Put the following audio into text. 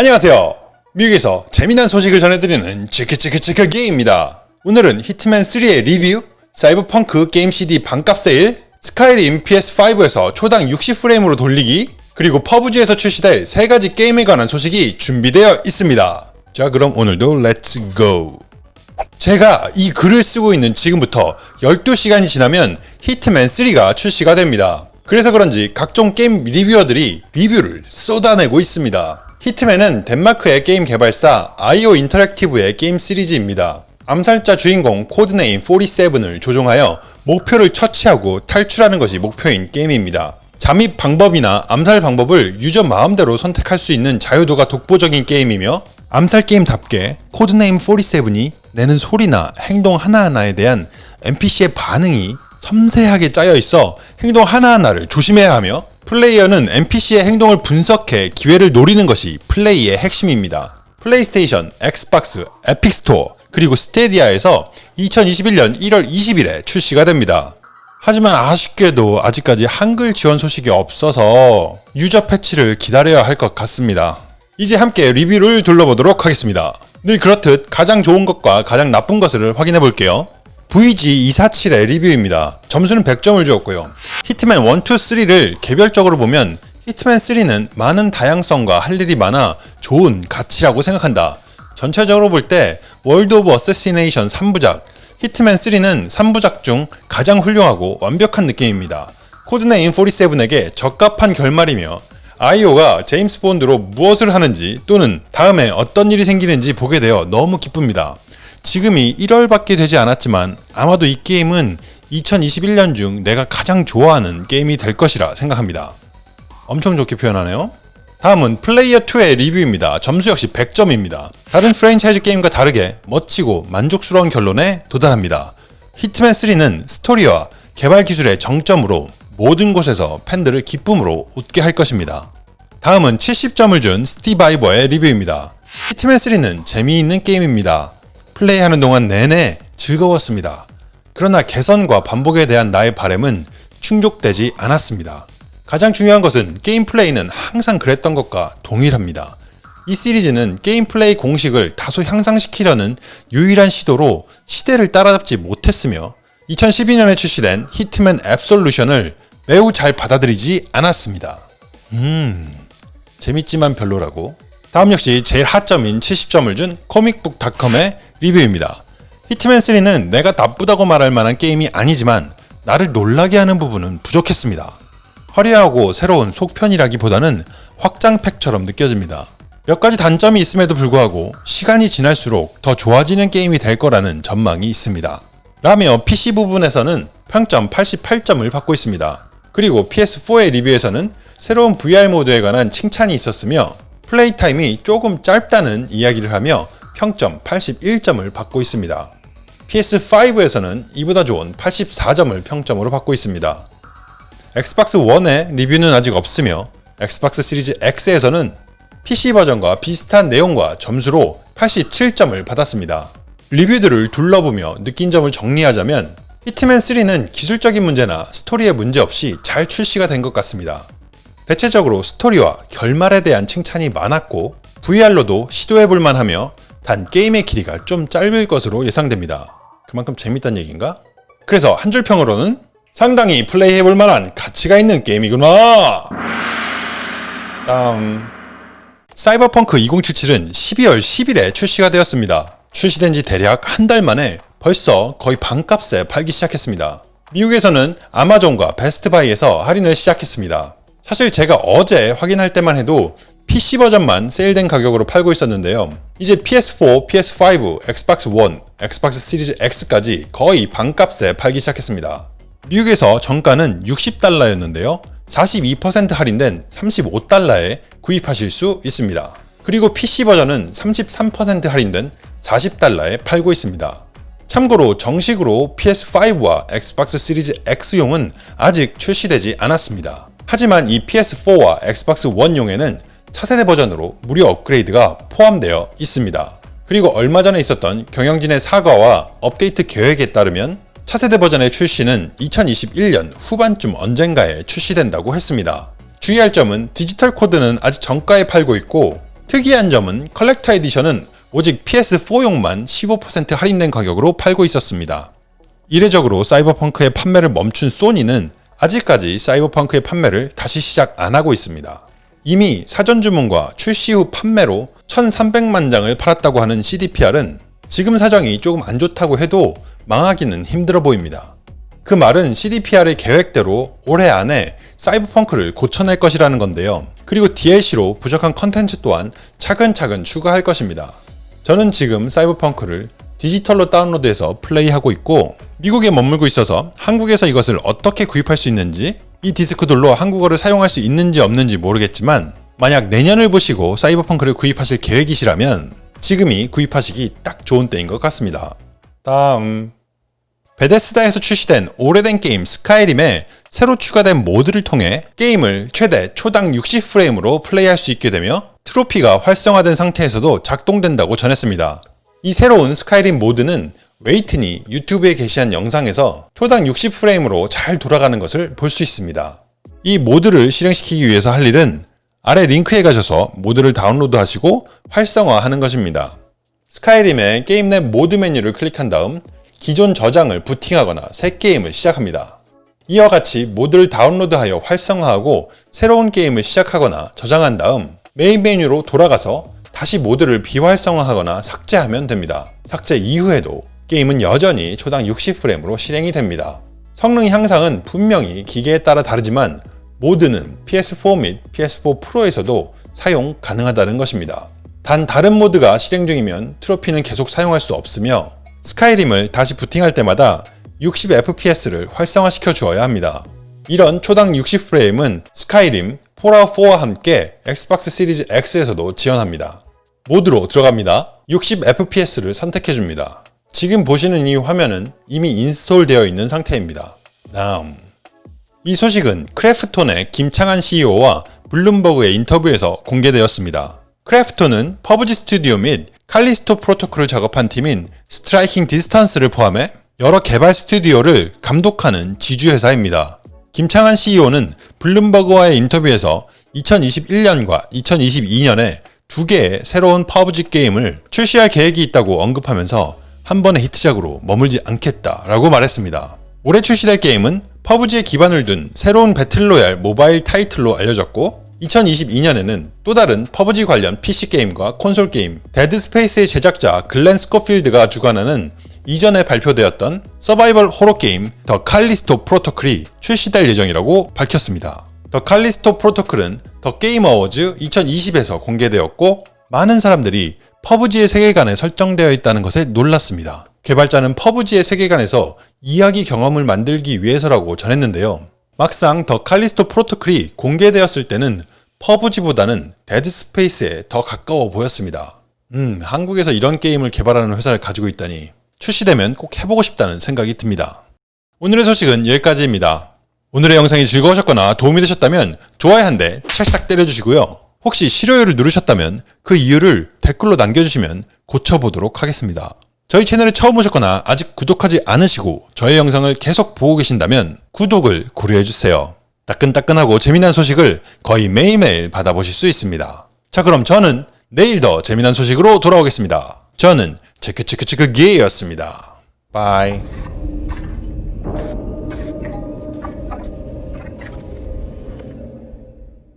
안녕하세요. 미국에서 재미난 소식을 전해드리는 치크치크치크 게임입니다. 오늘은 Hitman 3의 리뷰, 사이버펑크 게임 CD 반값 세일, Skyrim PS5에서 초당 60프레임으로 돌리기, 그리고 PUBG에서 출시될 세 가지 게임에 관한 소식이 준비되어 있습니다. 자 그럼 오늘도 let's go! 제가 이 글을 쓰고 있는 지금부터 12시간이 지나면 Hitman 3가 출시가 됩니다. 그래서 그런지 각종 게임 리뷰어들이 리뷰를 쏟아내고 있습니다. Hitman은 덴마크의 게임 개발사 IO Interactive의 게임 시리즈입니다. 암살자 주인공 codename 47을 조종하여 목표를 처치하고 탈출하는 것이 목표인 게임입니다. 잠입 방법이나 암살 방법을 유저 마음대로 선택할 수 있는 자유도가 독보적인 게임이며 암살 게임답게 codename 47이 내는 소리나 행동 하나하나에 대한 NPC의 반응이 섬세하게 짜여 있어 행동 하나하나를 조심해야 하며 플레이어는 NPC의 행동을 분석해 기회를 노리는 것이 플레이의 핵심입니다. PlayStation, Xbox, Epic Store, 그리고 Stadia에서 2021년 1월 20일에 출시가 됩니다. 하지만 아쉽게도 아직까지 한글 지원 소식이 없어서 유저 패치를 기다려야 할 것 같습니다. 이제 함께 리뷰를 둘러보도록 하겠습니다. 늘 그렇듯 가장 좋은 것과 가장 나쁜 것을 확인해 볼게요. VG247의 리뷰입니다. 점수는 100점을 주었고요. Hitman 1, 2, 3를 개별적으로 보면 Hitman 3는 많은 다양성과 할 일이 많아 좋은 가치라고 생각한다. 전체적으로 볼 때 World of Assassination 3부작, Hitman 3는 3부작 중 가장 훌륭하고 완벽한 느낌입니다. codename 47에게 적합한 결말이며 IO가 제임스 본드로 무엇을 하는지 또는 다음에 어떤 일이 생기는지 보게 되어 너무 기쁩니다. 지금이 1월밖에 되지 않았지만 아마도 이 게임은 2021년 중 내가 가장 좋아하는 게임이 될 것이라 생각합니다. 엄청 좋게 표현하네요. 다음은 Player2의 리뷰입니다. 점수 역시 100점입니다. 다른 프랜차이즈 게임과 다르게 멋지고 만족스러운 결론에 도달합니다. 히트맨3는 스토리와 개발 기술의 정점으로 모든 곳에서 팬들을 기쁨으로 웃게 할 것입니다. 다음은 70점을 준 Stevivor의 리뷰입니다. 히트맨3는 재미있는 게임입니다. 플레이하는 동안 내내 즐거웠습니다. 그러나 개선과 반복에 대한 나의 바램은 충족되지 않았습니다. 가장 중요한 것은 게임 플레이는 항상 그랬던 것과 동일합니다. 이 시리즈는 게임 플레이 공식을 다소 향상시키려는 유일한 시도로 시대를 따라잡지 못했으며 2012년에 출시된 히트맨 앱솔루션을 매우 잘 받아들이지 않았습니다. 음, 재밌지만 별로라고. 다음 역시 제일 하점인 70점을 준 코믹북닷컴의 리뷰입니다. 히트맨3는 내가 나쁘다고 말할 만한 게임이 아니지만 나를 놀라게 하는 부분은 부족했습니다. 화려하고 새로운 속편이라기보다는 확장팩처럼 느껴집니다. 몇 가지 단점이 있음에도 불구하고 시간이 지날수록 더 좋아지는 게임이 될 거라는 전망이 있습니다. 라며 PC 부분에서는 평점 88점을 받고 있습니다. 그리고 PS4의 리뷰에서는 새로운 VR 모드에 관한 칭찬이 있었으며 플레이 타임이 조금 짧다는 이야기를 하며 평점 81점을 받고 있습니다. PS5에서는 이보다 좋은 84점을 평점으로 받고 있습니다. 엑스박스 1의 리뷰는 아직 없으며 엑스박스 시리즈 X에서는 PC 버전과 비슷한 내용과 점수로 87점을 받았습니다. 리뷰들을 둘러보며 느낀 점을 정리하자면 히트맨3는 기술적인 문제나 스토리의 문제 없이 잘 출시가 된 것 같습니다. 대체적으로 스토리와 결말에 대한 칭찬이 많았고 VR로도 시도해볼만 하며 단 게임의 길이가 좀 짧을 것으로 예상됩니다. 그만큼 재밌단 얘기인가? 그래서 한 줄 평으로는 상당히 플레이해볼 만한 가치가 있는 게임이구나! 다음 사이버펑크 2077은 12월 10일에 출시가 되었습니다. 출시된 지 대략 한 달 만에 벌써 거의 반값에 팔기 시작했습니다. 미국에서는 아마존과 베스트바이에서 할인을 시작했습니다. 사실 제가 어제 확인할 때만 해도 PC 버전만 세일된 가격으로 팔고 있었는데요. 이제 PS4, PS5, 엑스박스 1, 엑스박스 시리즈 X까지 거의 반값에 팔기 시작했습니다. 미국에서 정가는 60달러였는데요. 42% 할인된 35달러에 구입하실 수 있습니다. 그리고 PC 버전은 33% 할인된 40달러에 팔고 있습니다. 참고로 정식으로 PS5와 엑스박스 시리즈 X용은 아직 출시되지 않았습니다. 하지만 이 PS4와 엑스박스 1용에는 차세대 버전으로 무료 업그레이드가 포함되어 있습니다. 그리고 얼마 전에 있었던 경영진의 사과와 업데이트 계획에 따르면 차세대 버전의 출시는 2021년 후반쯤 언젠가에 출시된다고 했습니다. 주의할 점은 디지털 코드는 아직 정가에 팔고 있고 특이한 점은 collector edition은 오직 PS4용만 15% 할인된 가격으로 팔고 있었습니다. 이례적으로 사이버펑크의 판매를 멈춘 소니는 아직까지 사이버펑크의 판매를 다시 시작 안 하고 있습니다. 이미 사전 주문과 출시 후 판매로 1,300만 장을 팔았다고 하는 CDPR은 지금 사정이 조금 안 좋다고 해도 망하기는 힘들어 보입니다. 그 말은 CDPR의 계획대로 올해 안에 사이버펑크를 고쳐낼 것이라는 건데요. 그리고 DLC로 부족한 컨텐츠 또한 차근차근 추가할 것입니다. 저는 지금 사이버펑크를 디지털로 다운로드해서 플레이하고 있고 미국에 머물고 있어서 한국에서 이것을 어떻게 구입할 수 있는지 이 디스크들로 한국어를 사용할 수 있는지 없는지 모르겠지만 만약 내년을 보시고 사이버펑크를 구입하실 계획이시라면 지금이 구입하시기 딱 좋은 때인 것 같습니다. 다음 베데스다에서 출시된 오래된 게임 스카이림에 새로 추가된 모드를 통해 게임을 최대 초당 60프레임으로 플레이할 수 있게 되며 트로피가 활성화된 상태에서도 작동된다고 전했습니다. 이 새로운 스카이림 모드는 웨이튼이 유튜브에 게시한 영상에서 초당 60프레임으로 잘 돌아가는 것을 볼 수 있습니다. 이 모드를 실행시키기 위해서 할 일은 아래 링크에 가셔서 모드를 다운로드 하시고 활성화하는 것입니다. 스카이림의 게임 내 모드 메뉴를 클릭한 다음 기존 저장을 부팅하거나 새 게임을 시작합니다. 이와 같이 모드를 다운로드하여 활성화하고 새로운 게임을 시작하거나 저장한 다음 메인 메뉴로 돌아가서 다시 모드를 비활성화하거나 삭제하면 됩니다. 삭제 이후에도 게임은 여전히 초당 60프레임으로 실행이 됩니다. 성능 향상은 분명히 기계에 따라 다르지만 모드는 PS4 및 PS4 프로에서도 사용 가능하다는 것입니다. 단 다른 모드가 실행 중이면 트로피는 계속 사용할 수 없으며 스카이림을 다시 부팅할 때마다 60fps를 활성화시켜 주어야 합니다. 이런 초당 60프레임은 스카이림, 폴아웃4와 함께 엑스박스 시리즈 X에서도 지원합니다. 모드로 들어갑니다. 60fps를 선택해 줍니다. 지금 보시는 이 화면은 이미 인스톨 되어 있는 상태입니다. 다음 이 소식은 크래프톤의 김창한 CEO와 블룸버그의 인터뷰에서 공개되었습니다. 크래프톤은 PUBG 스튜디오 및 칼리스토 프로토콜을 작업한 팀인 스트라이킹 디스턴스를 포함해 여러 개발 스튜디오를 감독하는 지주회사입니다. 김창한 CEO는 블룸버그와의 인터뷰에서 2021년과 2022년에 두 개의 새로운 PUBG 게임을 출시할 계획이 있다고 언급하면서 한 번의 히트작으로 머물지 않겠다라고 말했습니다. 올해 출시될 게임은 퍼브지에 기반을 둔 새로운 배틀로얄 모바일 타이틀로 알려졌고 2022년에는 또 다른 PUBG 관련 PC 게임과 콘솔 게임 데드 스페이스의 제작자 글렌 스코필드가 주관하는 이전에 발표되었던 서바이벌 호러 게임 더 칼리스토 프로토콜이 출시될 예정이라고 밝혔습니다. 더 칼리스토 프로토콜은 더 게임 어워즈 2020에서 공개되었고 많은 사람들이 PUBG의 세계관에 설정되어 있다는 것에 놀랐습니다. 개발자는 PUBG의 세계관에서 이야기 경험을 만들기 위해서라고 전했는데요. 막상 더 칼리스토 프로토콜이 공개되었을 때는 PUBG보다는 데드 스페이스에 더 가까워 보였습니다. 음, 한국에서 이런 게임을 개발하는 회사를 가지고 있다니 출시되면 꼭 해보고 싶다는 생각이 듭니다. 오늘의 소식은 여기까지입니다. 오늘의 영상이 즐거우셨거나 도움이 되셨다면 좋아요 한 대 찰싹 때려주시고요. 혹시 싫어요를 누르셨다면 그 이유를 댓글로 남겨주시면 고쳐보도록 하겠습니다. 저희 채널에 처음 오셨거나 아직 구독하지 않으시고 저의 영상을 계속 보고 계신다면 구독을 고려해주세요. 따끈따끈하고 재미난 소식을 거의 매일매일 받아보실 수 있습니다. 자 그럼 저는 내일 더 재미난 소식으로 돌아오겠습니다. 저는 체크체크체크 게이였습니다. bye